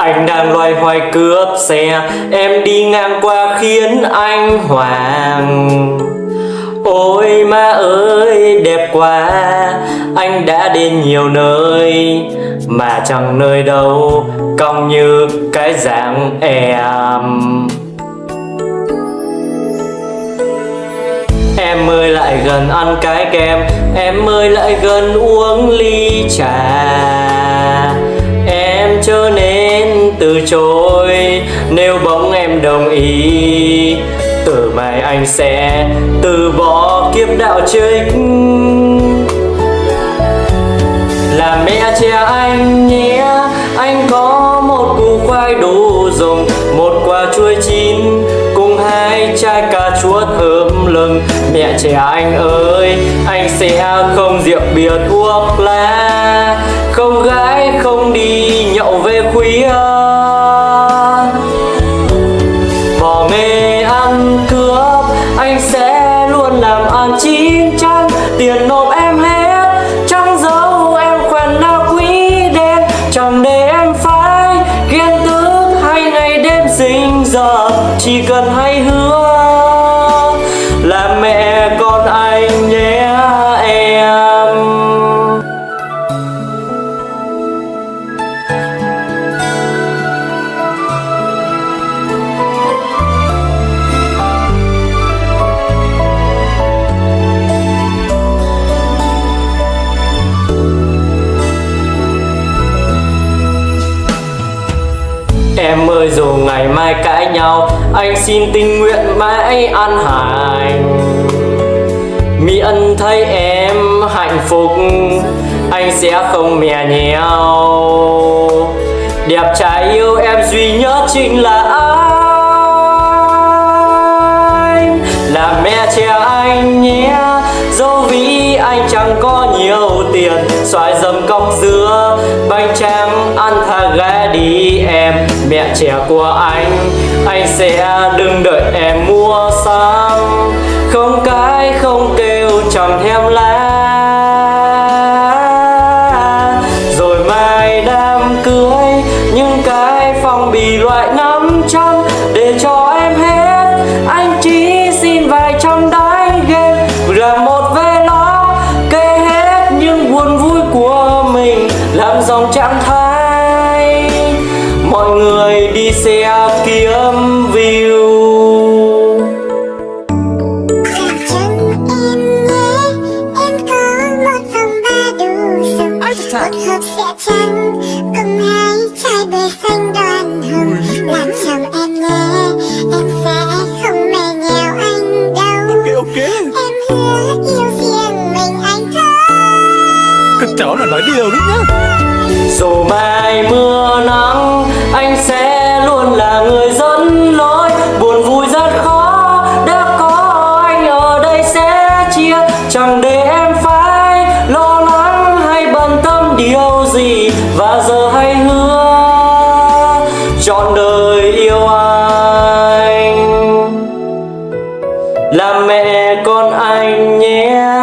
Anh đang loay hoay cướp xe, Em đi ngang qua khiến anh hoàng Ôi ma ơi, đẹp quá, Anh đã đến nhiều nơi, Mà chẳng nơi đâu, Cong như cái dạng em. Em ơi, lại gần ăn cái kem, Em ơi, lại gần uống ly trà trở nên từ chối. Nếu bỗng em đồng ý, Từ mai anh sẽ từ bỏ kiếp đạo trích Là mẹ trẻ anh nhé, Anh có một củ khoai đủ dùng. Một quả chuối chín Cùng hai chai cà chua thơm lừng. Mẹ trẻ anh ơi, Anh sẽ không rượu bia thuốc lá. Không gái, không đi quý à. Bỏ mê ăn cướp, Anh sẽ luôn làm ăn chín chắn. Tiền nộp em hết, Chẳng giấu em quen nào quý đen Chẳng để em phải ghen tức Hay ngày đêm sinh giờ Chỉ cần hay hứa Em ơi, dù ngày mai cãi nhau, Anh xin tình nguyện mãi ăn hành ân thấy em hạnh phúc, Anh sẽ không mè nhau Đẹp trai yêu em duy nhất chính là anh. Là mẹ trẻ anh nhé, Dẫu vì anh chẳng có nhiều tiền, Xoài dầm cọc dưa đi em, Mẹ trẻ của anh. Anh sẽ đừng đợi em mua sắm Không cái không kêu, chẳng thèm lá Rồi mai đám cưới, Những cái phong bì loại 500 Để cho em hết, Anh chỉ xin vài trăm đáy game Là một vé nó Kể hết những buồn vui của mình. Làm dòng trạng thái đi xe kiếm view. Làm chân em nhé Em có một phòng ba đủ dùng Một hộp sữa trắng Cùng hai chai bia xanh đoàn hồng. Làm chồng em nhé Em sẽ không nhèo anh đâu. Em hứa yêu riêng mình anh thôi. Các cháu là nói điều đấy nhá. Dù mai mưa nắng Anh sẽ luôn là người dẫn lối. Buồn vui rất khó, Đã có anh ở đây sẽ chia. Chẳng để em phải lo lắng hay bận tâm điều gì. Và giờ hãy hứa Trọn đời yêu anh. Là mẹ con anh nhé.